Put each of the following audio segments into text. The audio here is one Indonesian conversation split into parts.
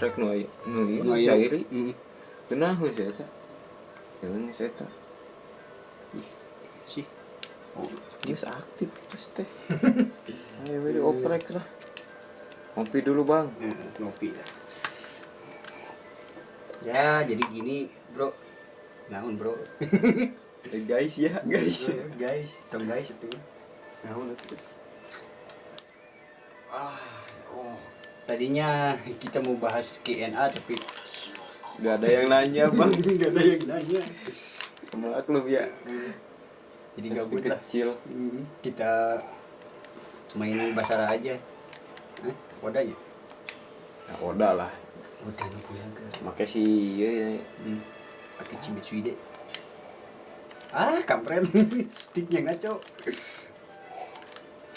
strike nu nu Nu syairi Mm. Kenaun sih eta. Yang saya eta. sih oh Geus aktif terus teh. Ayo we oprek lah. Ngopi dulu, Bang. eh, ngopi lah ya jadi gini bro naon bro Eh, guys ya, guys. guys tong guys itu naon itu tadinya kita mau bahas KNA tapi Gak ada yang nanya, Bang. nggak ada yang nanya Maklum ya. jadi Meski gabut lah kecil. Hmm, kita main basara aja Hah? wadahnya Nah, udah lah. wadahnya punya ke Make si ieu ya. hmm. pakai cimitsui deh ah kampret sticknya ngaco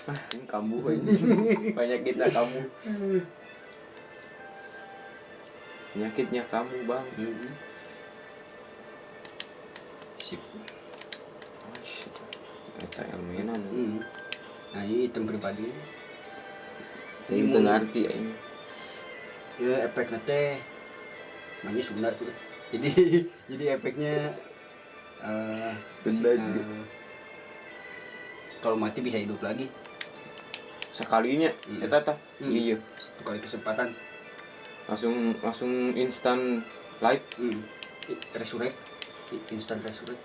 Ah, ini kamu ini. Banyak kita kamu. Penyakitnya kamu, Bang. hmm. sip Oh, shit. Eta elmenan. hmm. nah ini item pribadi Ini Ini teu mau- ngarti ini. ya efeknya teh namanya Sunda tuh jadi jadi efeknya Sunda eh, juga. kalau mati bisa hidup lagi Sekalinya Iya. eta tah. Hmm. Iya. satu kali kesempatan Langsung langsung instan live. hmm. I- resurrect I- instant resurrect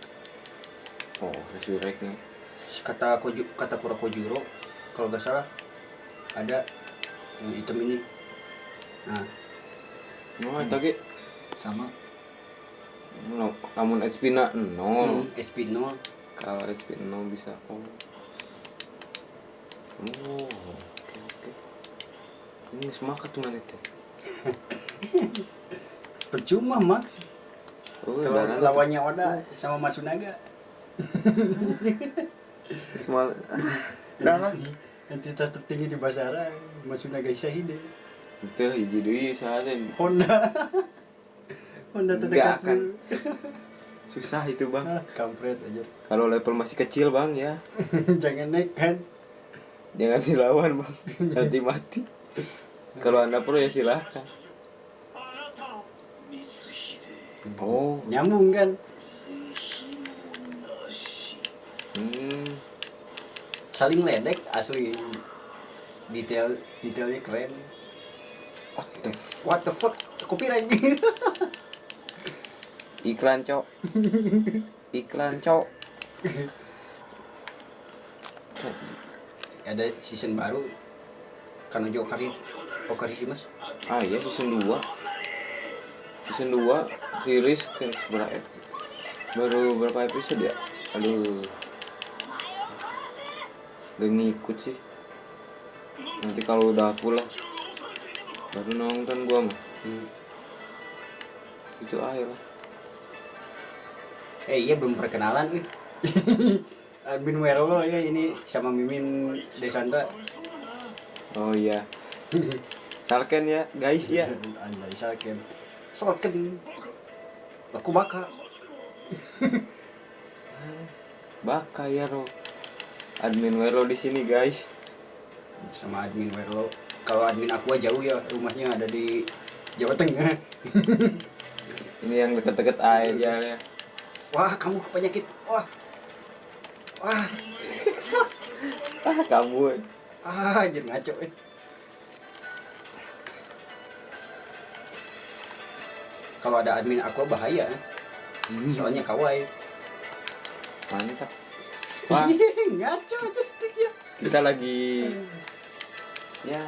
Oh, resurrect nih. kata koju kata kura kojuro kalau gak salah ada yang item ini nah Oh, ge sama No, namun HP na nol. hmm, SP 0 Kalau HP nol bisa oh. Oh, oke oke. Ini semangat tuh mana teh. percuma Max Oh, kalau lawannya Oda sama Matsunaga Semal. darah entitas tertinggi di Basara Matsunaga Isahide Itu hiji deui saden. Honda Honda terdekat akan. Susah itu, Bang. ah, kampret aja Kalau level masih kecil, Bang, ya. jangan naik kan Jangan dilawan, Bang. Nanti mati. Kalau Anda pro ya silahkan. Oh, nyambung kan hmm. saling ledek asli detail detailnya keren What the f- what the fuck copyright Iklan, Cok. Iklan, Cok. ada season baru Kanojo Okari Okari sih mas. Ah iya season 2 Season 2 rilis ke seberapa ep- Baru berapa episode ya? Aduh. Gak ngikut sih. Nanti kalau udah pulang Baru nonton gua mah hmm. Itu akhir lah eh iya belum perkenalan eh. admin Werolo ya ini sama Mimin Desanta. Oh iya Salken ya guys ya. Anjay Salken. Salken. Aku baka. Baka ya Ro. Admin Wero di sini guys. Sama admin Werolo kalau admin aku jauh ya rumahnya ada di Jawa Tengah. Ini yang deket-deket aja ya. Wah kamu penyakit. Wah. Wah. Ah kamu. Ah jadi ngaco eh. Kalau ada admin aku bahaya. Eh. soalnya kawaii Mantap. Wah. ngaco aja sticknya kita lagi ya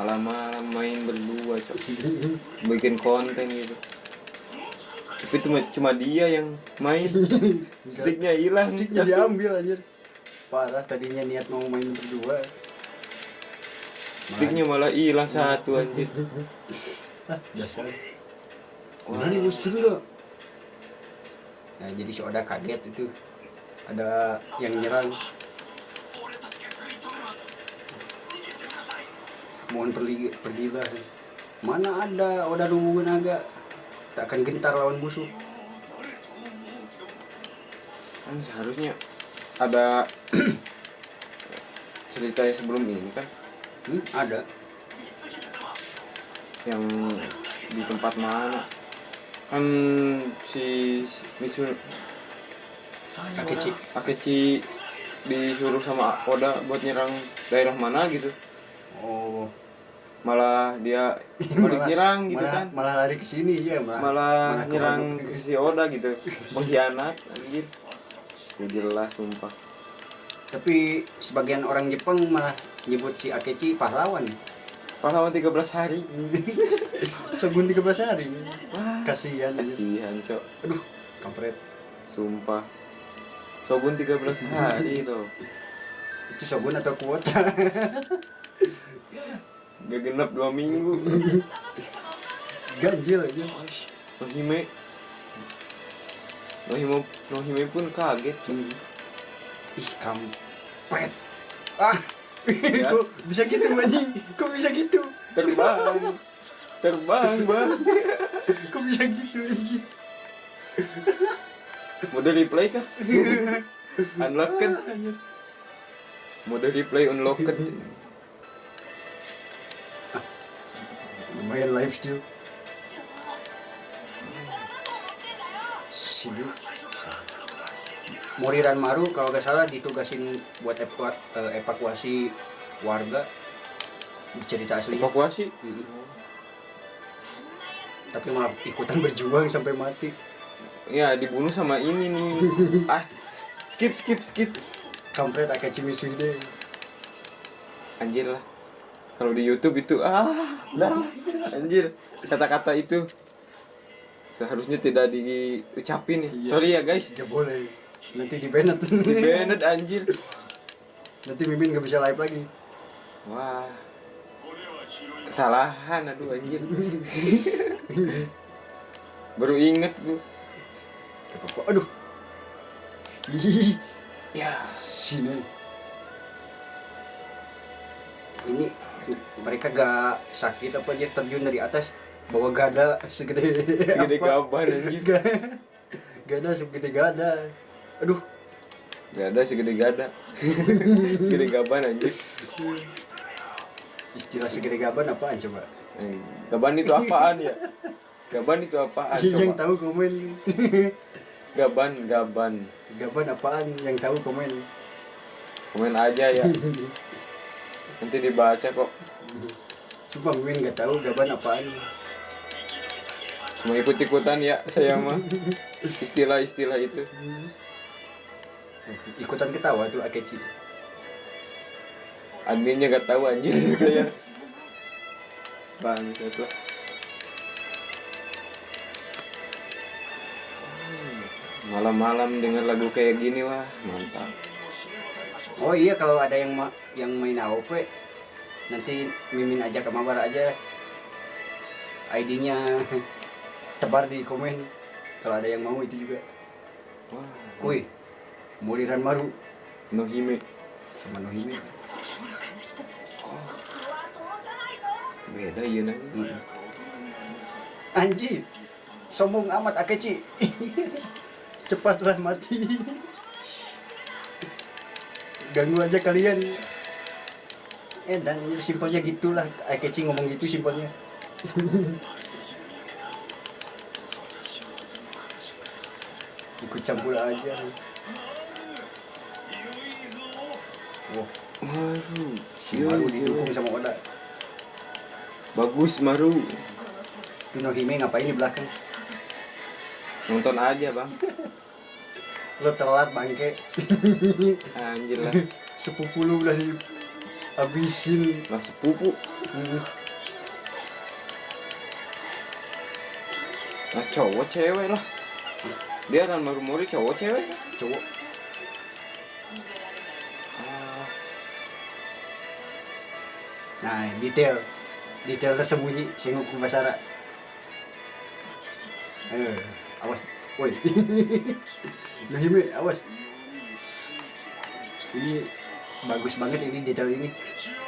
malam-malam main berdua cok. Bikin konten gitu. Tapi cuma cuma dia yang main. Sticknya hilang sticknya diambil aja parah tadinya niat mau main berdua. Sticknya malah hilang satu anjir. Dasar Wah. Udah nih mesti dulu Nah jadi si Oda kaget itu. Ada yang nyerang. Mohon pergi, pergilah Mana ada Oda Nobunaga Tak akan gentar lawan musuh. Kan seharusnya ada ceritanya sebelum ini kan? Hmm, Ada. Yang di tempat mana kan si Mitsuno Akechi Akechi disuruh sama Oda buat nyerang daerah mana gitu. Oh. Malah dia balik Malah- nyerang gitu malah, kan. malah lari ke sini ya malah malah malah nyerang ke- si Oda gitu. Pengkhianat anjir. Gak jelas sumpah. Tapi sebagian orang Jepang malah nyebut si Akechi pahlawan. Pahlawan 13 hari. Shogun 13 hari kasihan aja. kasihan cok. Aduh kampret. Sumpah. Shogun 13 hari loh itu Shogun atau kuota gak genap dua minggu. Ganjil aja. Nohime. Nohime Nohime pun kaget cok. Ih kampret. Ah Ya. kok bisa gitu anjing? Kok bisa gitu? Terbang terbang bang. Kok bisa gitu anjing? Mode replay kah? Unlocked mode replay unlocked lumayan live still. Sini Moriran Maru kalau gak salah ditugasin buat eh, evakuasi warga. Cerita aslinya. Evakuasi? Mm. Tapi malah ikutan berjuang sampai mati. Ya dibunuh sama ini nih. Ah skip skip skip. Kampret Akechi Mitsuhide anjir lah. Kalau di YouTube itu ah lah. anjir. Kata-kata itu seharusnya tidak diucapin nih. Iya. sorry ya guys. Gak boleh. Nanti di banned di banned anjir. Nanti Mimin gak bisa live lagi. Wah. Kesalahan aduh anjir baru inget gue aduh. Ih, ya sini. Ini mereka gak sakit apa aja terjun dari atas bawa gada segede segede gaban anjir Ga- gada segede gada. Aduh. Gak ada segede gada. Segede gaban anjir istilah segede gaban apaan coba Eh, gaban itu apaan ya? Gaban itu apaan yang coba? tahu komen. Gaban gaban. Gaban apaan? Yang tahu komen. Komen aja ya. Nanti dibaca kok. Sumpah Mimin gak tahu gaban apaan. Cuma ikut ikutan ya saya mah. Istilah-istilah itu. Ikutan ketawa tuh Akechi. Adminnya gak tahu anjir. Kayak lah Hmm, malam-malam denger lagu kayak gini wah mantap. Oh iya kalau ada yang ma yang main AOP nanti Mimin ajak ke mabar aja. ID-nya tebar di komen. Kalau ada yang mau itu juga. wah. Kuy, Muriran Maru. Nohime. Sama Nohime. Beda ya nang Hmm. Anjir, sombong amat Akechi. Cepatlah mati. Ganggu aja kalian. Eh dan ini simpelnya gitulah. Akechi ngomong gitu simpelnya. Ikut campur aja. Wah, Maru si Maru didukung sama Oda. Bagus Maru Nohime ngapain di belakang? nonton aja bang Lo telat bangke. anjir lah Sepupu lu udah di habisin. lah sepupu Hmm. nah cowok cewek lah dia kan Maru Mori cowok cewek Cowok ah, Nah, detail. Detail tersembunyi Sengoku Basara. Eh, awas. Woi. Nohime, awas. Ini bagus banget ini detail ini.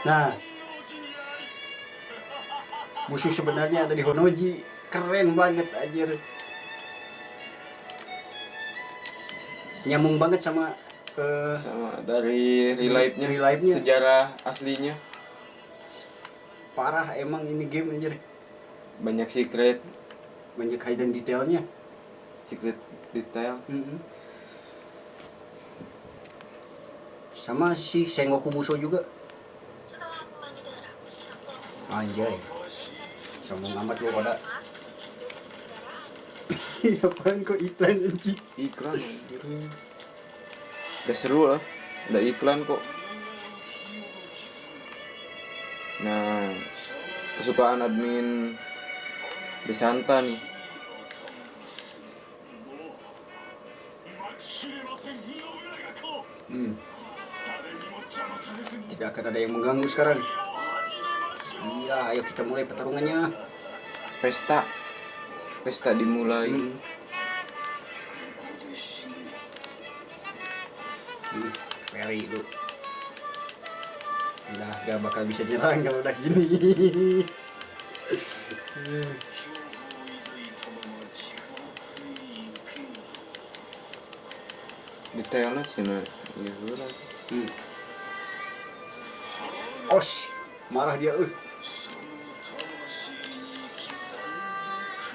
Nah. Musuh sebenarnya ada di Honoji. Keren banget anjir. Nyambung banget sama eh, sama dari relive-nya Relive-nya. sejarah aslinya parah emang ini game anjir. banyak secret. Banyak hidden detailnya. Secret detail. Sama si Sengoku Musou juga. Anjay. Sombong amat lu pada apaan kok iklan anjing? Iklan anjir. udah seru lah. Udah iklan kok nah kesukaan admin Desanta nih. Hmm. tidak akan ada yang mengganggu sekarang. Iya ayo kita mulai pertarungannya. Pesta. Pesta dimulai. Hmm. Hmm, Perry lu udah gak bakal bisa nyerang kalau udah gini detailnya sih nah gitu lah hmm. Osh, marah dia eh.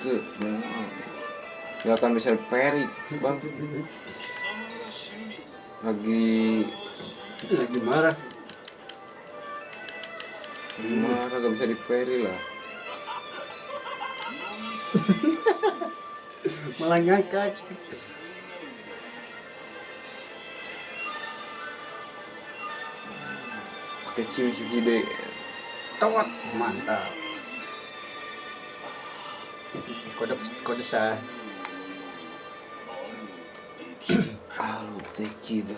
Tuh, nah. Gak akan bisa peri bang lagi lagi marah lagi marah gak bisa diperi lah. Malah ngangkat. Pakai cium hide Tawat. Mantap. Kode kode sah. Tekida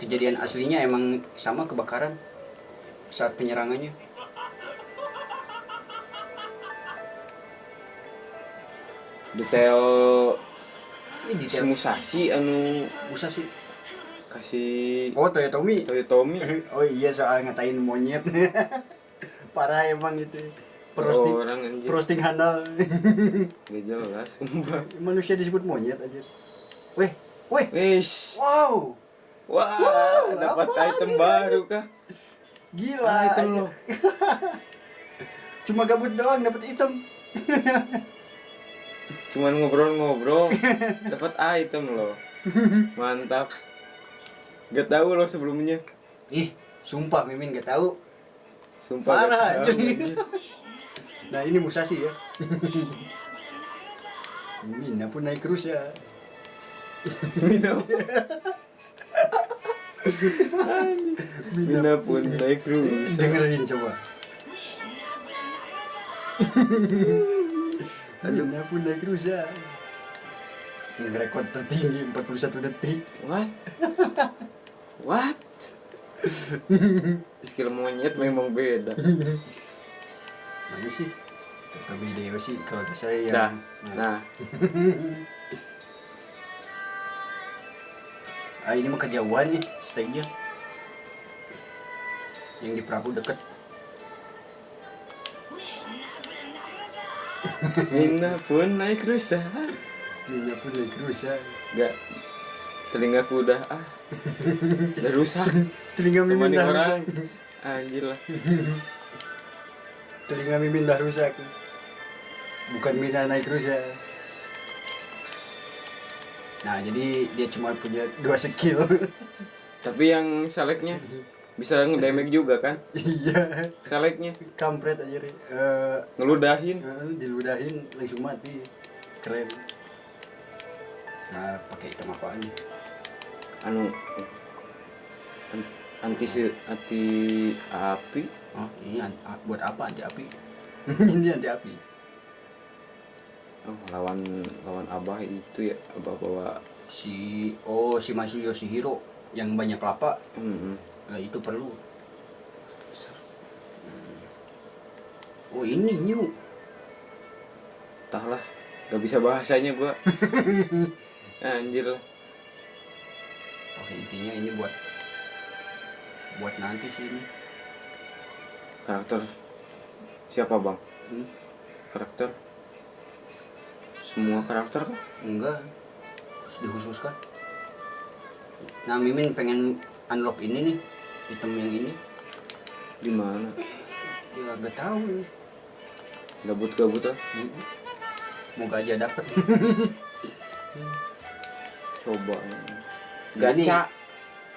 kejadian aslinya emang sama kebakaran saat penyerangannya. Detail ini detail. Musasi anu sih. kasih oh Toyotomi Toyotomi oh iya soal ngatain monyet. Parah emang itu. Prosting orang anjir prosting handal. Gak jelas manusia disebut monyet aja. Weh weh. Wow. Wah, Wow, dapat apa item baru kah? Gila Ah, aja. lo. cuma gabut doang dapat item Cuman ngobrol-ngobrol, dapat item loh. Mantap. Gak tahu loh sebelumnya. ih sumpah mimin gak tahu Sumpah gak Parah, tahu, anjir. anjir. nah ini Musashi ya Mina pun naik terus ya Mina. Mina pun naik cruise. dengerin coba Mina pun naik terus ya rekod tertinggi 41 detik What? What? Skill monyet memang beda. mana sih Toto video sih kalau saya yang Nah, nah, ah, ini mah kejauhan nih stage-nya yang di perahu deket. Mina pun naik rusa. Mina pun naik terus ya Gak, telingaku udah ah, udah rusak. telinga mimin dah rusak. Anjir lah. telinga mimin dah rusak. Bukan Mina naik terus ya nah jadi dia cuma punya dua skill. Tapi yang seleknya bisa ngedamage juga kan? iya. Seleknya. Kampret aja. Eh, ngeludahin. eh, diludahin langsung mati. Keren. Nah pakai item apaan anu an- anti si- anti api? Oh ini an- buat apa anti api? Ini anti api oh, lawan lawan abah itu ya abah bawa si oh si Masu Yoshihiro yang banyak kelapa. Hmm, nah, itu perlu. Oh ini new. Tah lah gak bisa bahasanya gua. Anjir. Lah oh intinya ini buat buat nanti sih ini. Karakter siapa bang? Hmm, karakter semua karakter kan enggak. Harus dikhususkan. Nah Mimin pengen unlock ini nih. Item yang ini. Di mana? Ya gak tahu. Gabut-gabut lah Moga aja dapat. coba. Gacha.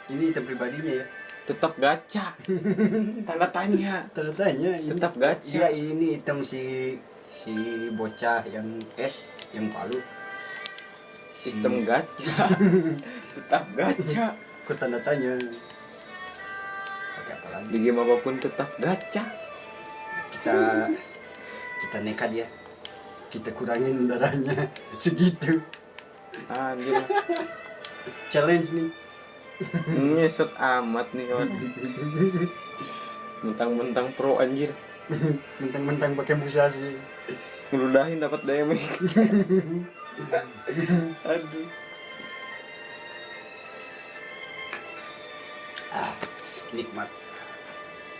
Ini item pribadinya ya. tetap gacha. Tanda tanya. Tanda tanya ini. Tetap gacha. Iya, ini item si si bocah yang yang palu. Si, sistem gacha tetap gacha Kok tanda tanya? Pakai apa lagi? di game apa pun tetap gacha Kita kita nekat ya. Kita kurangin darahnya segitu. anjir Challenge nih. ngesot amat nih kawan mentang-mentang pro anjir Mentang-mentang pakai musashi. Ngeludahin dapat damage aduh Ah, nikmat.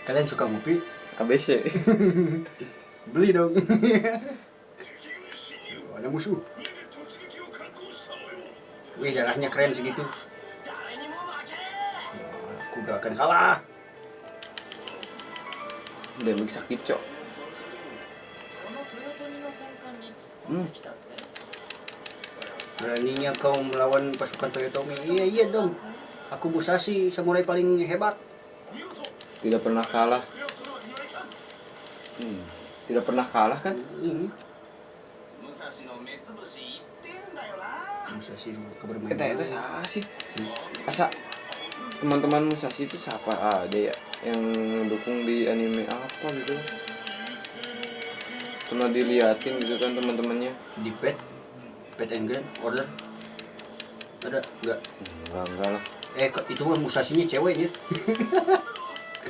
Kalian suka ngopi? ABC Beli dong. Oh, ada musuh. Wih, darahnya keren segitu. Aku gak akan kalah. damage sakit cok Hmm. Beraninya kau melawan pasukan Toyotomi? Iya, iya dong. Aku Musashi, samurai paling hebat. Tidak pernah kalah. Hmm. Tidak pernah kalah kan? Hmm. Musashi kebermain. Kita itu siapa? Hmm. Asa teman-teman Musashi itu siapa ah, ada ya yang dukung di anime apa gitu? Pernah diliatin gitu kan teman-temannya di pet, pet and grand order. Ada enggak? enggak enggak lah Eh, kok itu mah Musashinya cewek ya.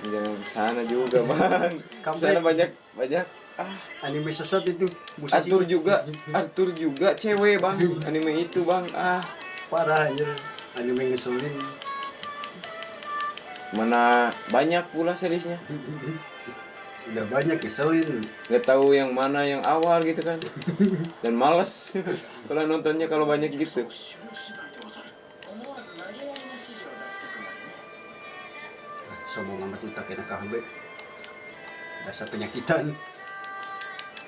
jangan sana juga bang sana banyak banyak ah Anime sesat itu. Musashi Arthur juga Arthur juga cewek bang anime itu bang ah parah anjir. Anime ngeselin. mana banyak pula seriesnya udah banyak keselin. Nggak tahu yang mana yang awal gitu kan. Dan males. Kalau nontonnya kalau banyak gitu. Sombong amat tak kena kahbe dasar penyakitan.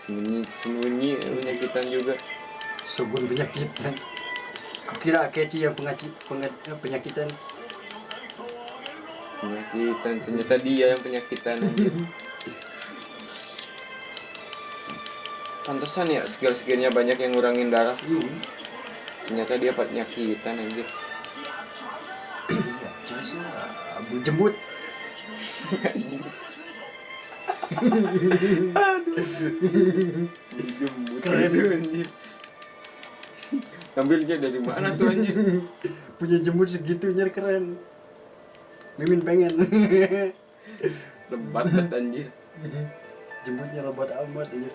Sembunyi sembunyi penyakitan juga. Sugun penyakitan. Kau kira keci yang pengaci pengat, penyakitan. Penyakitan ternyata dia yang penyakitan aja. Pantesan ya skill skillnya banyak yang ngurangin darah Hmm. ternyata dia penyakitan anjir. Abu jembut. jembut Keren. itu anjir ambilnya dari mana tuh anjir Punya jembut segitunya keren. Mimin pengen. lebat banget anjir Jembutnya lebat amat anjir.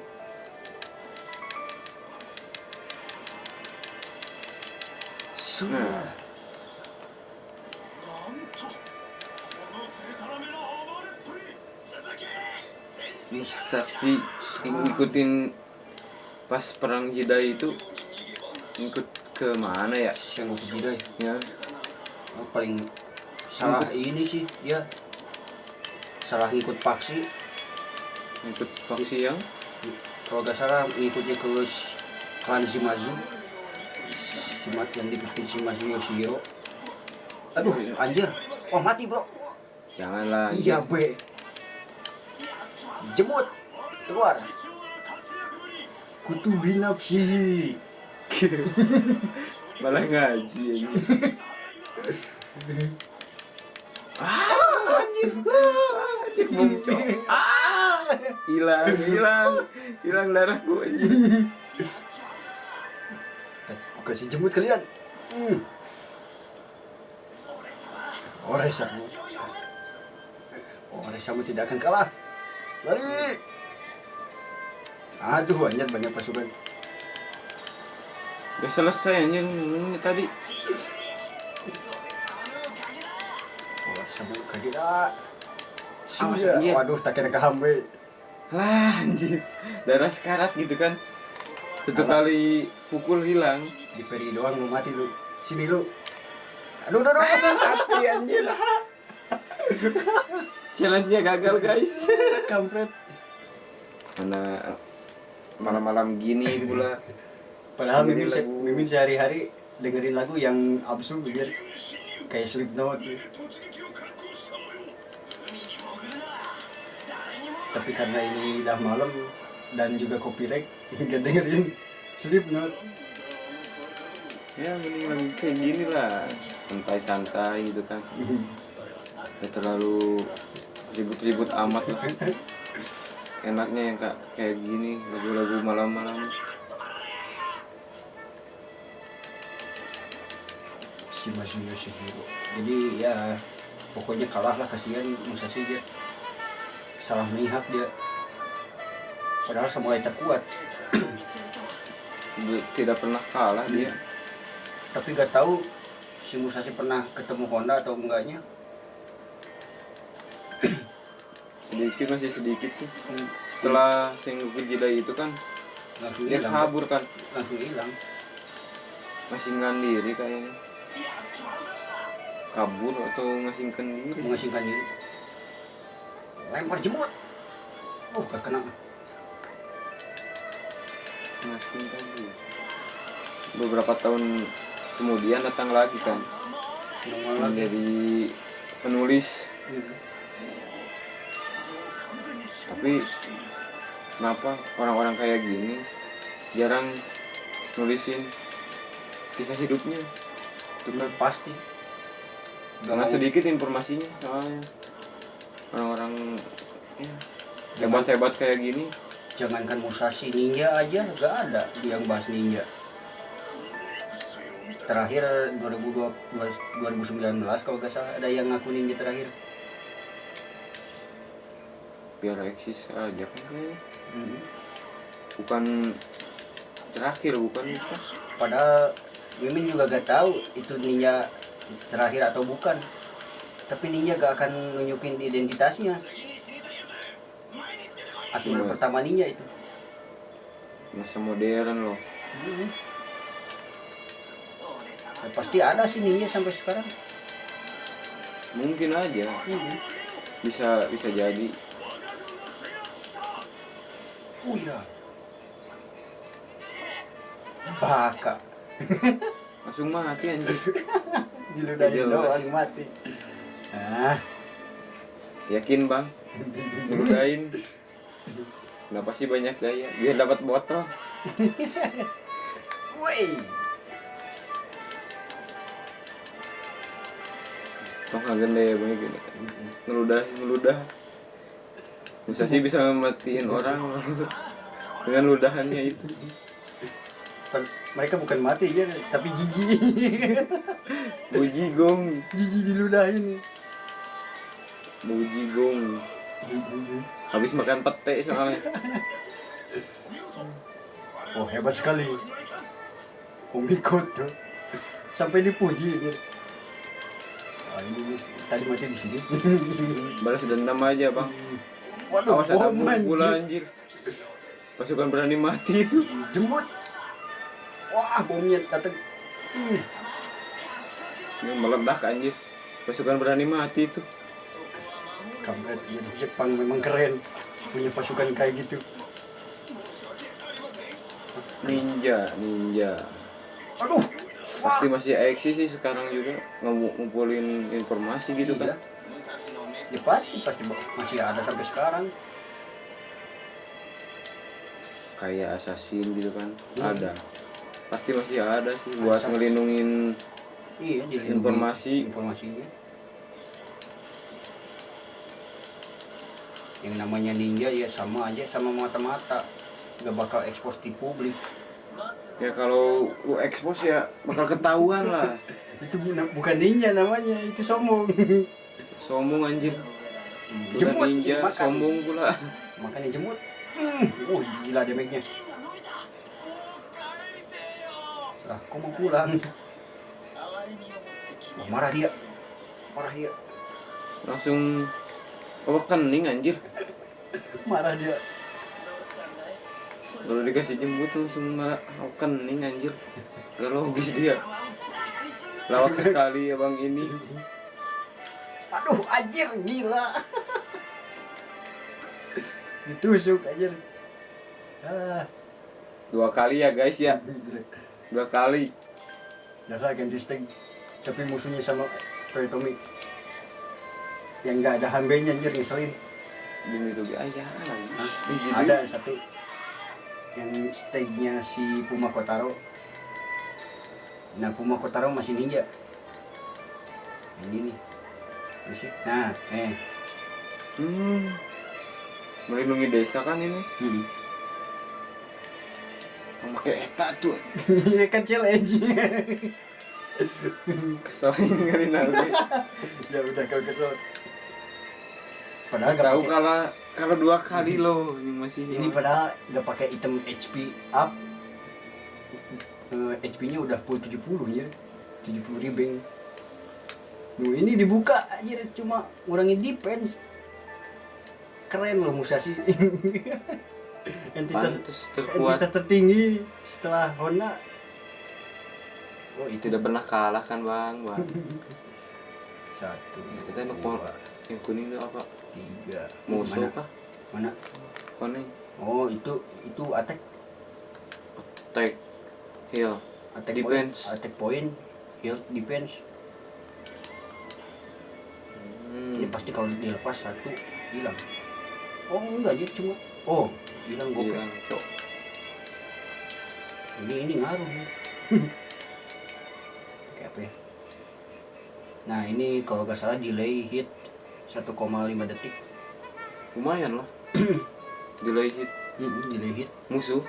Sudah. Nah. Musashi ngikutin pas perang Jidai itu ngikut ke mana ya Sengoku Jidai. ya Oh, paling salah ini sih dia salah ngikut paksi ngikut faksi yang kalau gak salah ngikutnya ke klan Shimazu Shimat yang dipimpin Shimazu Yoshihiro aduh anjir. Oh mati bro. Janganlah iya be. Jemut. Keluar. Kutu binapsi. Malah ngaji anjir. Ah anjir. Anjir muncul ah hilang hilang. Hilang darahku anjir Aku kasih jemut kalian. Hmm. Oresamu Oresamu tidak akan kalah. Lari Aduh anjir banyak pasukan. Udah selesai anjir ini tadi. Oresamu Awas, Sudah. Waduh tak kena kehambe lah anjir. Darah sekarat gitu kan. Satu kali pukul hilang Di peri doang lu mati lu. Sini lu. Aduh aduh aduh mati anjir. Challenge nya gagal guys. Kampret. Mana malam-malam gini pula. Padahal Mimin, se-. Mimin sehari-hari dengerin lagu yang absurd biar kayak Slipknot. Tapi karena ini udah malam dan juga copyright, nggak dengerin Slipknot. Ya mending lagu kayak gini lah santai-santai gitu kan Gak terlalu ribut-ribut amat lah enaknya yang kak kayak gini lagu-lagu malam-malam Si Masih Yoshihiro. Jadi ya pokoknya kalah lah kasihan Musashi dia. Salah mihak dia. Padahal samurai terkuat. Tidak pernah kalah dia Tapi gak tahu si Musashi pernah ketemu Honda atau enggaknya. sedikit masih sedikit sih. Setelah Sengoku Jidai itu kan Langsung dia hilang. kabur kan. Langsung hilang. masih diri kayaknya. Kabur atau ngasingkan diri? Mengasingkan diri. Lempar jemput uh gak kena ngasingkan diri. Beberapa tahun kemudian datang lagi kan. Menjadi penulis. Hmm. tapi kenapa orang-orang kayak gini jarang nulisin kisah hidupnya? Itu kan. Pasti. Karena sedikit informasinya soalnya. Orang-orang ya, hebat-hebat kayak gini. Jangankan Musashi ninja aja gak ada yang bahas ninja terakhir 2020 2019 kalau gak salah ada yang ngaku ninja terakhir biar eksis aja kan. Hmm. bukan terakhir bukan padahal Mimin juga gak tahu itu ninja terakhir atau bukan tapi ninja gak akan nunjukin identitasnya aturan Iya. pertama ninja itu masa modern loh Hmm. Ya, pasti ada sih ninja sampai sekarang mungkin aja Hmm. bisa bisa jadi Oh iya. Baka. langsung mati anjir Diludahin doang mati. Ah, yakin bang ngeludain kenapa sih banyak gaya biar dapat botol woi. Tong gede banyak gini ngeludah ngeludah bisa sih bisa mematiin orang dengan ludahannya itu Mereka bukan mati ya, tapi jijik. bujigong jijik diludahin. bujigong habis makan pete soalnya Oh hebat sekali. Umikot tuh. Sampai dipuji dia. Ini tadi mati di sini. balas dendam aja bang. Waduh, awas ada pula anjir. pasukan berani mati itu. Jemput. Wah, bomnya datang. Ini meledak anjir. Pasukan berani mati itu. Kampret jadi Jepang memang keren. Punya pasukan kayak gitu. Ninja ninja. Aduh pasti masih eksis sih sekarang juga ngumpulin informasi gitu iya. kan ya pasti pasti masih ada sampai sekarang kayak assassin gitu kan Iya. ada pasti masih ada sih buat Assassin. ngelindungin iya Informasi. informasinya yang namanya ninja ya sama aja sama mata-mata gak bakal ekspos di publik ya kalau lu expose ya bakal ketahuan lah. Itu bu- bukan ninja namanya itu sombong sombong anjir. Udah Jemput, ninja makan. sombong pula. Makanya jemut. Hmm, uh, gila damage-nya lah kok mau pulang? Wah, marah dia. Marah dia. Langsung oh kening anjir? Marah dia kalau dikasih jemput langsung malah oh, kening anjir. Gak logis dia. Lawak sekali ya bang ini. Aduh anjir gila. Ditusuk anjir. Ah. Dua kali ya guys ya. Dua kali. Dah lah ganti steg. Tapi musuhnya sama Toyotomi. Yang nggak ada hambenya anjir ngeselin. demi rugi ayah Ada satu yang stegnya si Puma Kotaro. Nah Puma Kotaro masih ninja. Ini nih. Masih. Nah, eh. hmm. melindungi desa kan ini Hmm. pakai eta tuh Iya kan challenge. kesel ini kali nanti ya udah kalau kesel. Padahal nggak tahu kalau dua kali loh ini masih ini padahal nggak pakai item HP up. Eh, HP-nya udah full 70 ya. 70 ribbing. Nuh, ini dibuka aja cuma ngurangin defense. Keren loh Musashi. entitas terkuat entitas tertinggi setelah Honda. Oh, itu tidak pernah kalah kan bang bang satu. kita nu dua, yang kuning itu apa tiga. musuh Mana? kah Mana? kuning Oh, itu itu attack tag heal attack Defense. point, attack point, health defense. Ini hmm. pasti kalau dilepas satu hilang. Oh enggak dia cuma oh hilang gue. Hilang, cok Ini ini ngaruh nih. Kayak apa ya? Nah ini kalau nggak salah delay hit 1,5 detik. lumayan loh delay hit Hmm, delay hit. musuh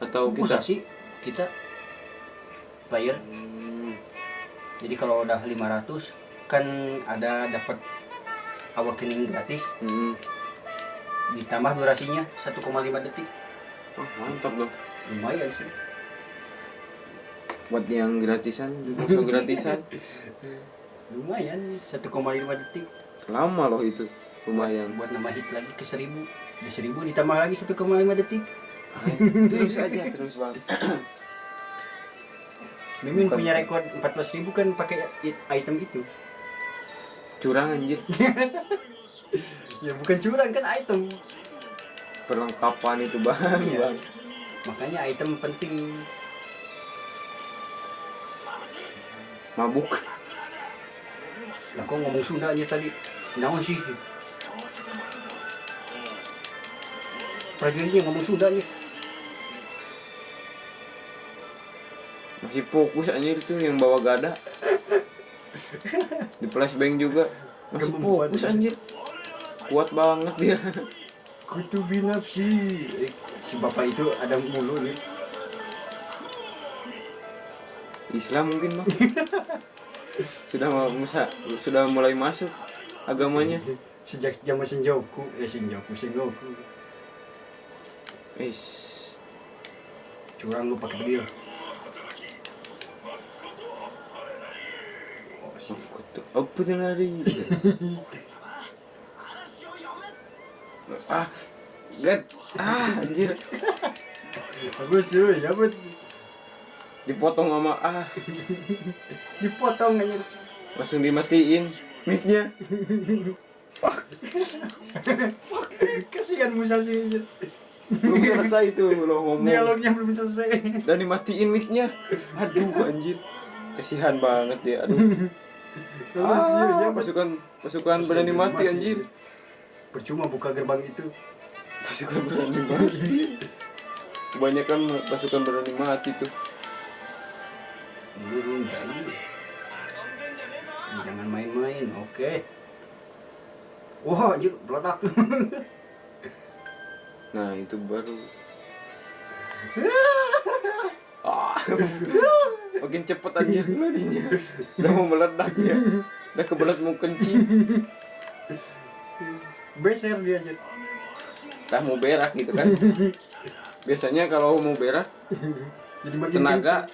atau Bisa kita sih kita player. Hmm. Jadi kalau udah 500 kan ada dapat awakening gratis Hmm. ditambah durasinya 1,5 detik. Oh, mantap dong Lumayan sih. buat yang gratisan musuh gratisan Lumayan 1,5 detik. Lama loh itu lumayan. Buat nambah hit lagi ke 1000 di 1000 ditambah lagi 1,5 detik. Terus aja terus bang. Mimin Bukan. punya rekor 14.000 kan pakai item itu. Curang anjir. Ya bukan curang kan item. Perlengkapan itu bang. Iya. bang makanya item penting. Mabuk lah kok ngomong Sunda aja tadi. Naon sih? Prajuritnya ngomong Sunda aja. Masih fokus anjir tuh yang bawa gada. Di flashbang juga. Masih fokus anjir. Kuat banget dia. Kutu binapsi. Eh, si bapak itu ada mulu nih. Islam mungkin bang sudah mau musa sudah mulai masuk agamanya. Sejak zaman Shinjoku eh Shinjoku Sengoku Is. Curang lu pakai bedil oh, tuh lari. Ah gad ah anjir. Aku suruh ya bet dipotong sama ah. Dipotong aja langsung dimatiin. Mic-nya. Kasihan Musashi aja belum selesai tuh lo ngomong. Dialognya belum selesai. Dan dimatiin mic-nya. Aduh anjir. Kasihan banget dia aduh. Sih ya ah, pasukan pasukan berani mati. anjir. Percuma buka gerbang itu. Pasukan berani mati. Kebanyakan pasukan berani mati tuh Burung tadi jangan main-main oke. Wah anjir meledak. Nah itu baru. Ah. Makin cepet anjir larinya udah mau meledak dia udah kebelet mau kencing. Beser dia anjir. Tak mau berak gitu kan. Biasanya kalau mau berak jadi makin tenaga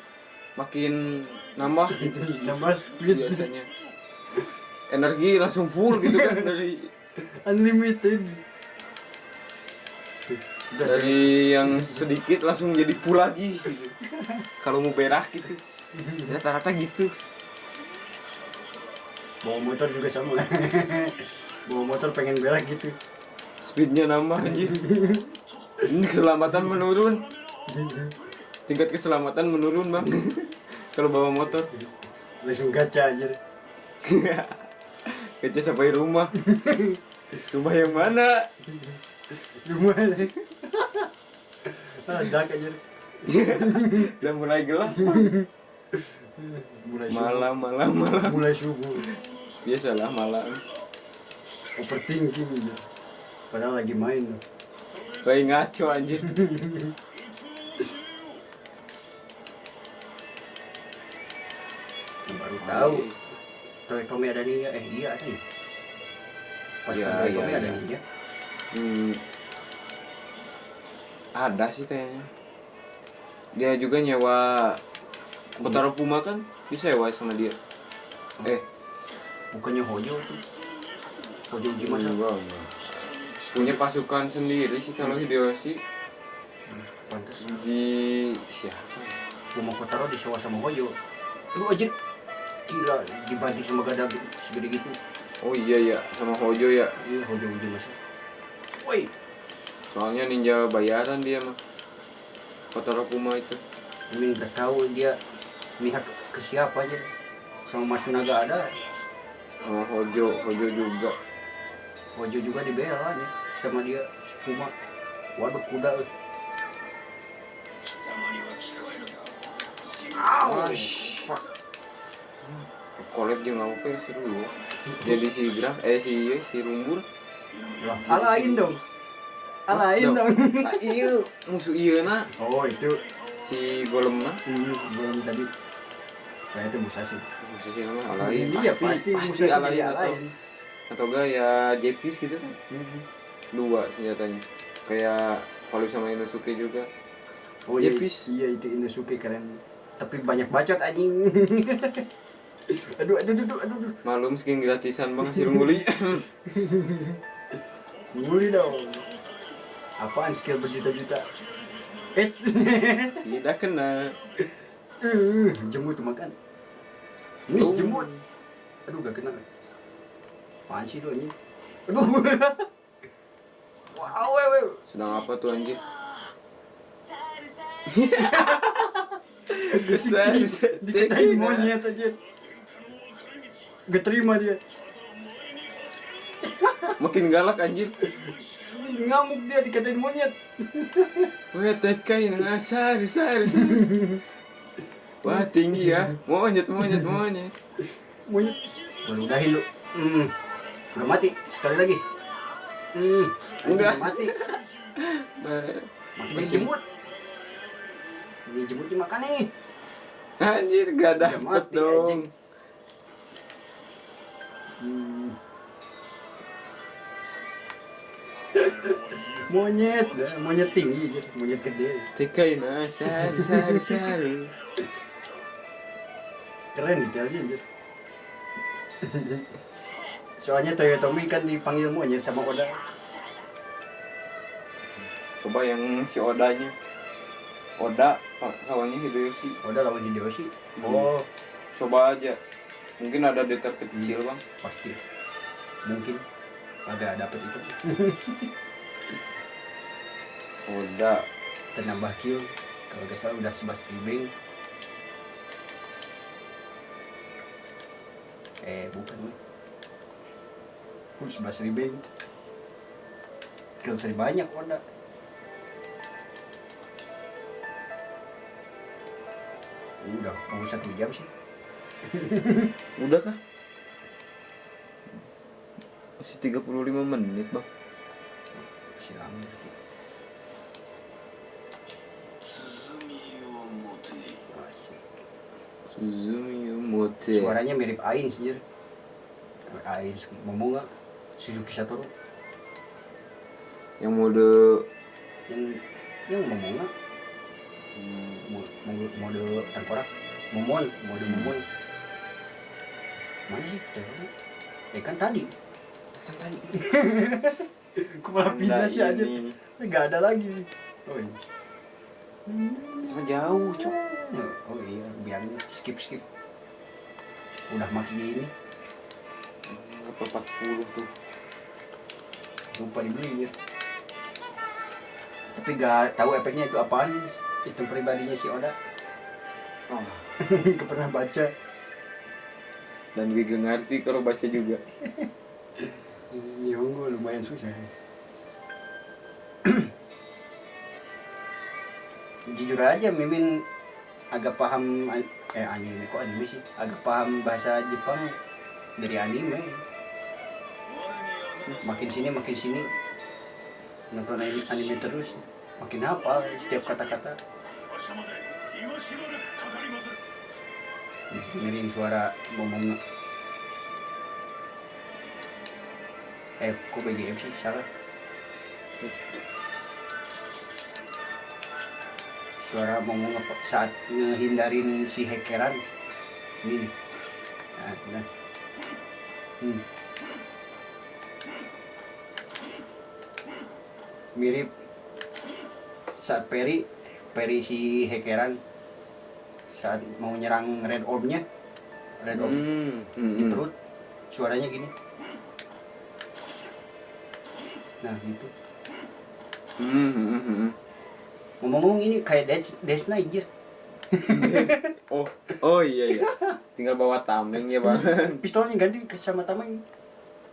makin nambah kenceng. itu nambah speed. Biasanya. Energi langsung full gitu kan dari unlimited. Dari yang sedikit langsung jadi full lagi gitu. kalau mau berak gitu. Rata-rata gitu. Bawa motor juga sama. Bawa motor pengen berak gitu. Speednya nambah anjir ini keselamatan menurun. Tingkat keselamatan menurun bang kalau bawa motor. Langsung gacha aja kaca sampai rumah? Rumah yang mana? Rumah ada aja udah mulai gelap. Mulai malam malam malam. Mulai subuh. Biasalah malam. Overthinking padahal lagi main. Kayak ngaco anjir tahu. Toy Tommy ada nih eh iya ada ya? Pas Iya, Toy iya, Tommy ada iya. nih ya Hmm, ada sih kayaknya. Dia juga nyewa Kotaro Puma kan? Disewa sama dia. Eh, bukannya Hojo tuh Hojo enggak, enggak. Punya pasukan sendiri sih kalau Hideyoshi. Pantas di siapa ya? Puma Kotaro disewa sama Hojo. Lu aja gila dibanting sama gada segede gitu Oh iya ya, sama Hojo ya. iya Hojo Ujimasa woi Soalnya ninja bayaran dia mah. Kotaro Puma itu. Udah tahu dia mihak ke, ke siapa aja sama Matsunaga ada Sama Hojo, Hojo juga. Hojo juga dibela nya sama dia si Puma waduh kuda eh. Fuck. Collab jeung apa ya seru ya. Jadi si Graf, eh si si Rumbul. Alain dong alain dong Ah, iya, musuh iya na oh itu si Golem na. hmm, belum tadi kayak itu Musashi Musuh si nama alain. iya pasti, pasti Musashi alain alain atau enggak ya Jepis gitu kan. Mhm. Dua senjatanya. Kayak Collab sama Inosuke juga. oh iya Jepis. iya itu Inosuke keren tapi banyak bacot anjing aduh aduh aduh aduh aduh Malum skin gratisan bang si Rumuli. Nguli dong apaan skill berjuta-juta Eits. Tidak kena. Eh, jemut tuh makan ini Oh. jemut aduh gak kena apaan sih lu anjing aduh wow wow. Sedang apa tuh anjir? Besar, dikatain monyet aja gak terima dia Makin galak anjir. ngamuk dia dikatain monyet Wah, tekai nah, sar, sar, sar. Wah, tinggi ya. Monyet, monyet, monyet. monyet Waduh, udahin lu hmm. gak mati sekali lagi hmm. Enggak. Gak mati makin Masih- jemut ini jemut dimakan nih Anjir, gak Gak dapet mati, dong. anjing. Hmm. monyet dah, monyet tinggi monyet gede Tekai nah, sar, sar, sar. keren detailnya anjir soalnya Toyotomi kan dipanggil monyet sama Oda Coba yang si Odanya. Oda, lawannya Hideyoshi. Oda lawan Hideyoshi oh Coba aja. Mungkin ada detail kecil bang. pasti. Mungkin agak dapet itu. Oda. kita nambah kill. Kalau gak salah udah 11 ribeng eh bukan nih full 11 ribeng kill terbanyak Oda udah mau satu jam sih Udah kah? Masih 35 menit bang. masih lama berarti Mote. suaranya mirip Ain sih Jir. Ain Momonga Suzuki Satoru Yang mode yang yang Momonga hmm, mo- mo- mode tengkorak Momon mode Momon mana sih Tengkorak? eh kan tadi kan tadi. aku malah pindah sih aja ini. nggak ada lagi oh iya Cuma jauh, cok. oh iya biar skip skip udah makin ini Apa 40 tuh? lupa dibeli ya tapi gak tahu efeknya itu apaan itu pribadinya si Oda oh. gak pernah baca dan gue ngerti kalau baca juga. Nihongo lumayan susah jujur aja Mimin agak paham eh anime kok anime sih? Agak paham bahasa Jepang dari anime. Makin sini makin sini. Nonton anime, anime terus makin hafal setiap kata-kata dengerin suara ngomong eh kok BGM sih? Salah. Suara ngomong apa saat ngehindarin si hekeran ini nah, nah. Hmm. mirip saat Perry Perry si hekeran saat mau nyerang red orbnya red orb hmm. Hmm. di perut suaranya gini nah gitu Hmm, hmm, hmm, hmm. ngomong-ngomong ini kayak Death, Death Knight Jir. oh oh iya iya tinggal bawa tameng ya bang pistolnya ganti sama tameng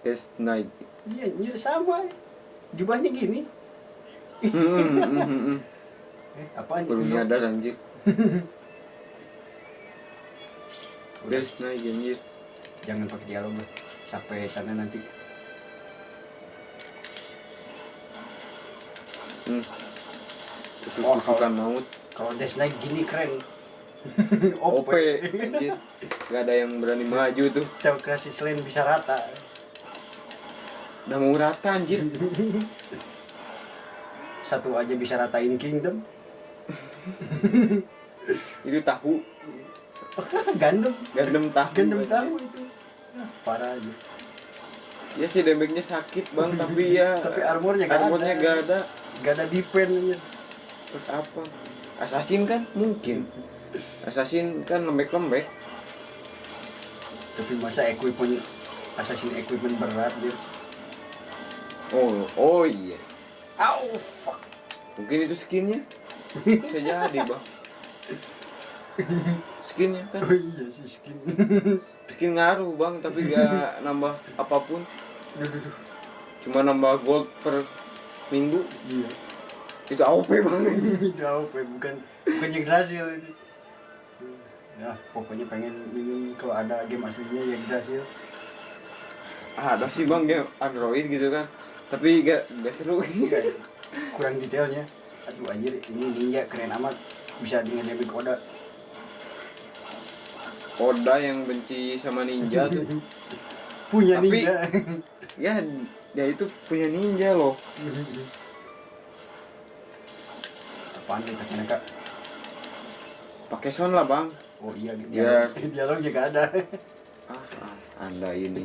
Death Knight iya nyir sama jubahnya gini hmm, hmm, hmm, hmm, hmm. eh apaan baru Uzo? nyadar anjir Udah, Knight anjir jangan pakai dialog lah sampai sana nanti. Hmm. tusuk Wah, tusukan maut. kalau Knight gini keren. OP anjir. Gak ada yang berani maju tuh. Tahu kreasi selain bisa rata. Udah mau rata anjir. Satu aja bisa ratain Kingdom. Itu tahu gandum. Gandem tahu. Gandum tahu itu. Ah, parah aja. Ya sih damage-nya sakit bang tapi ya tapi armornya gak armornya ada. gak ada. Gak ada defense. Buat apa? Assassin kan? Mungkin. Assassin kan lembek-lembek. Tapi masa equipment assassin equipment berat dia? Oh oh iya. Au, fuck. mungkin itu skinnya. Bisa jadi bang skinnya kan Oh iya sih skin. skin ngaruh bang tapi gak nambah apa pun duh, duh, duh. cuma nambah gold per minggu Iya. itu AOP banget Itu ya? bukan bukan Yggdrasil itu. Ya, pokoknya pengen minum kalau ada game aslinya Yggdrasil. ah, ada sih bang game Android gitu kan tapi gak gak seru Kayak kurang detailnya. Aduh anjir, ini ninja keren amat. Bisa dengan damage Oda. Oda yang benci sama ninja tuh Punya Tapi- ninja. ya dia itu punya ninja loh Apaan nih tak kak? pakai sound lah bang Oh iya, Biar- dialog, dialognya gak ada. ah, ah anda ini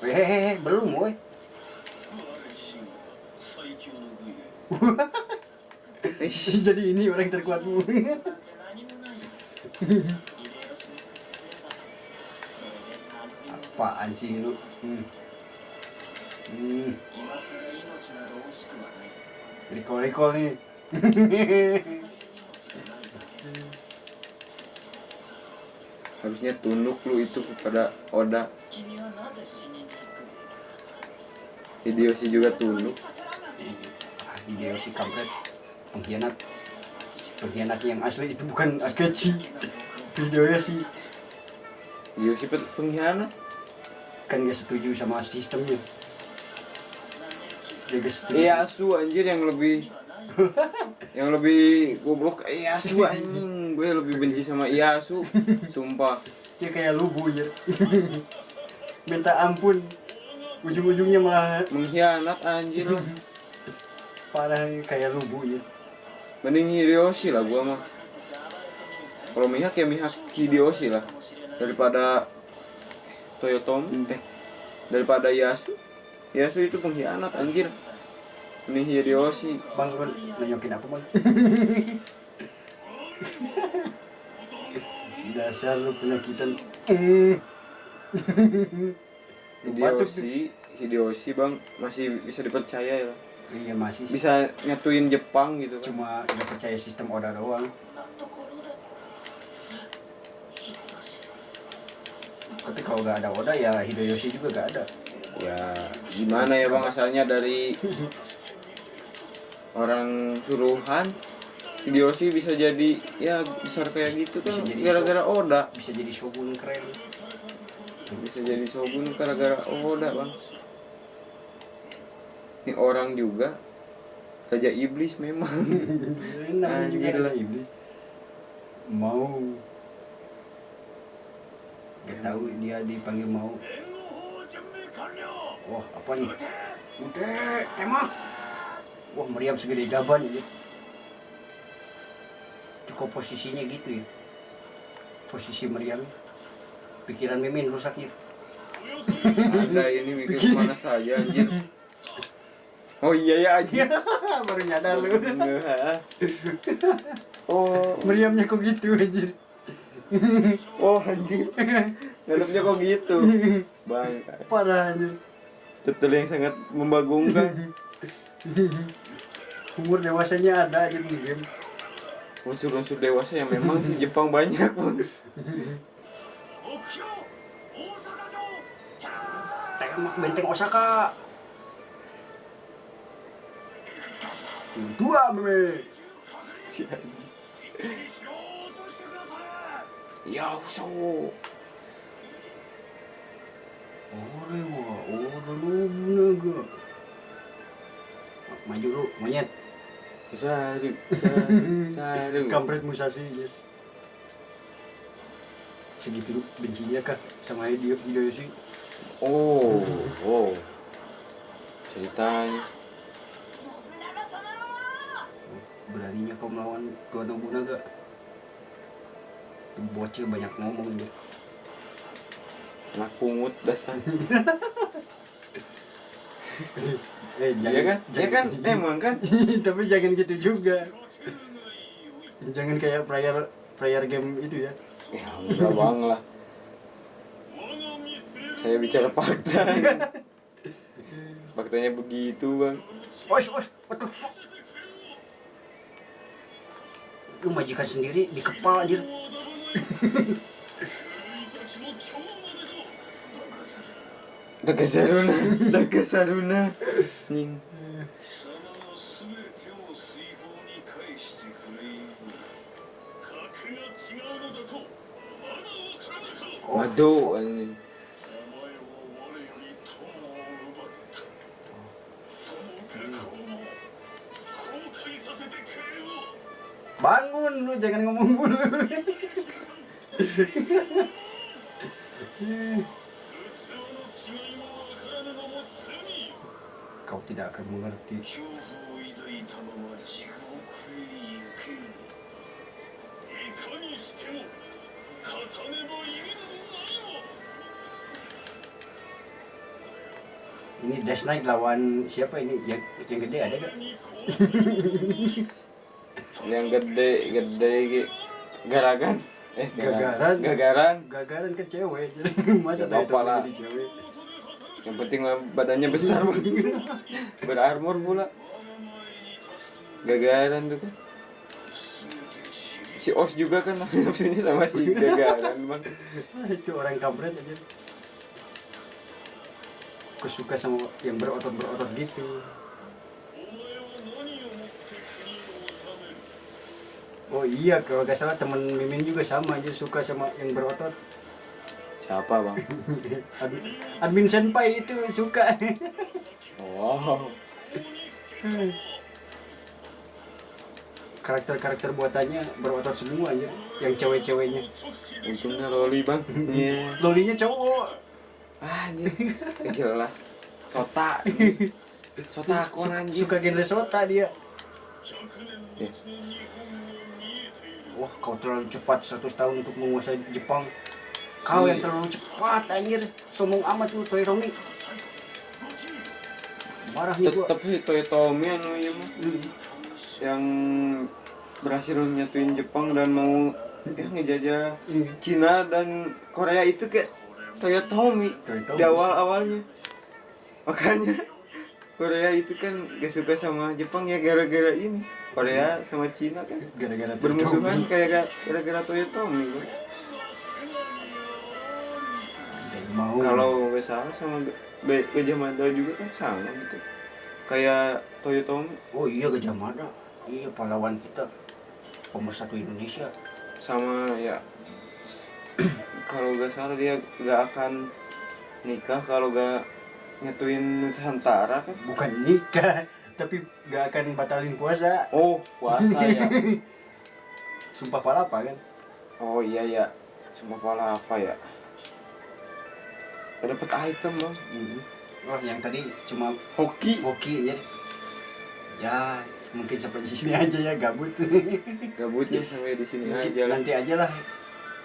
Hehehe, belum woi. Jadi ini orang terkuatmu. Apaan sih lu? Hmm. Hmm. Nih. Harusnya tunduk lu itu kepada Oda. Hideyoshi juga tunduk. Hideyoshi kampret pengkhianat. Pengkhianat yang asli itu bukan Akechi. Hideyoshi Hideyoshi pe- pengkhianat kan gak setuju sama sistemnya. Dia gak setuju. Ieyasu anjir yang lebih yang lebih goblok Ieyasu anjing gue lebih benci sama Ieyasu sumpah Dia kayak lubu ya. Minta ampun. Ujung-ujungnya malah mengkhianat anjir parah kayak lubu ya. Mending Hideyoshi lah gua mah. Kalau mihak ya mihak Hideyoshi lah. Daripada Toyotomi eh daripada Yasu Yasu itu pengkhianat anjir. Ini Hideyoshi. Bang, lu nunjukin apa bang? Dasar lu penyakitan. Hideyoshi Hideyoshi bang masih bisa dipercaya ya iya masih bisa nyatuin Jepang gitu kan? cuma udah percaya sistem Oda doang. Tapi kalau gak ada Oda ya Hideyoshi juga gak ada. Ya gimana ya bang? Asalnya dari orang suruhan Hideyoshi bisa jadi ya besar kayak gitu kan gara-gara Oda bisa jadi shogun keren bisa jadi shogun gara-gara Oda bang ini orang juga. Raja iblis memang. Anjir lah iblis. Mau. Gak iya. tahu dia dipanggil mau. Wah apa nih? Udah tema wah meriam segede gaban ini cukup posisinya gitu ya. Posisi meriam. Pikiran mimin rusak ya ada ini mikir ke mana saja anjir Oh iya ya aja. Baru nyadar lu. oh, meriamnya kok gitu anjir. oh anjir. Dalamnya kok gitu. Bang. Parah anjir. Tetel yang sangat membagongkan. Umur dewasanya ada aja di game. Unsur-unsur dewasa yang memang si Jepang banyak, pun Tembak benteng Osaka. ください ya so Ore wa Oda Nobunaga maju lu monyet saru saru saru kampret Musashi ya. segitu bencinya kah sama Hideo Hideyoshi oh oh ceritanya beraninya kau melawan Tuan Nobunaga. Bocil banyak ngomong dia. Anak pungut dasar. Eh jangan ya kan? jangan, ya kan eh, emang kan? Tapi jangan gitu juga. Jangan kayak player player game itu ya. Ya enggak bang lah. Saya bicara fakta. Faktanya begitu bang. Oish, oish, what the fuck? lu majikan sendiri di kepal anjir. Daga Saruna Daga Saruna. Waduh anjing. bun lu jangan ngomong bun kau tidak akan mengerti. Ini Death Knight lawan siapa ini? Yang yang gede ada gak? yang gede gede garagan. Eh gagaran. gagaran. Gagaran ke cewek jadi masa tahu pala jadi cewek. Yang penting badannya besar. Berarmor pula. Gagaran tuh kan. Si os juga kan maksudnya sama si gagaran bang. Ah, itu orang kampret aja. Kesuka sama yang berotot berotot gitu. Oh iya, kalau gak salah temen Mimin juga sama aja suka sama yang berotot. siapa bang Ad- Admin Senpai itu suka. wow Karakter-karakter buatannya berotot semua aja, yang cewek-ceweknya. untungnya loli bang iya Lolinya cowok. ah anjir Gak jelas sota sota akon anjir Suka genre sota dia. 100 Wah, kau terlalu cepat 100 tahun untuk menguasai Jepang. Kau yang terlalu cepat anjir. Sombong amat lu Toyotomi. Marah nih gua. sih Toyotomi anu iya mah Hmm. yang berhasil nyatuin Jepang dan mau ya ngejajah Hmm. Cina dan Korea itu kayak Toyotomi Toyotomi. di awal awalnya makanya Korea itu kan gak suka sama Jepang ya gara-gara ini Korea sama Cina kan? Gara-gara bermusuhan kayak gara-gara Toyotomi mau. Kalau nggak salah sama Ge- Gajah Mada juga kan sama gitu. Kayak Toyotomi. Oh iya Gajah Mada. Iya pahlawan kita. Pemersatu Indonesia. Sama ya kalau nggak salah dia nggak akan nikah kalau nggak nyatuin Nusantara kan? Bukan nikah tapi gak akan batalin puasa. Oh puasa ya. Sumpah palapa kan? Oh iya ya cuma pala apa ya dapat item bang. Oh yang tadi cuma hoki. hoki aja ya mungkin sampai di sini aja ya gabut. Gabutnya sampai di sini aja lah. nanti aja lah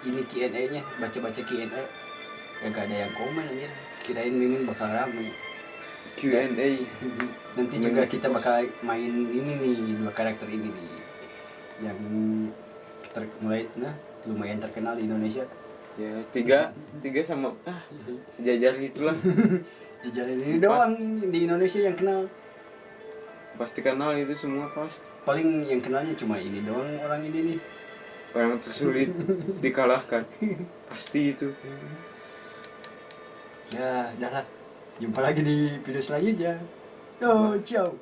ini Q&A nya baca-baca Q&A ya gak ada yang komen anjir. Kirain mimin bakal rame. Q&A nanti juga kita bakal main ini nih dua karakter ini nih. Yang ter mulai nah lumayan terkenal di Indonesia. Ya tiga tiga sama ah sejajar gitulah. Jajaran ini doang di Indonesia yang kenal. Pasti kenal itu semua pasti. Paling yang kenalnya cuma ini doang orang ini nih. Orang tersulit dikalahkan. Pasti itu. Ya dah lah. Jumpa lagi di video selanjutnya 要叫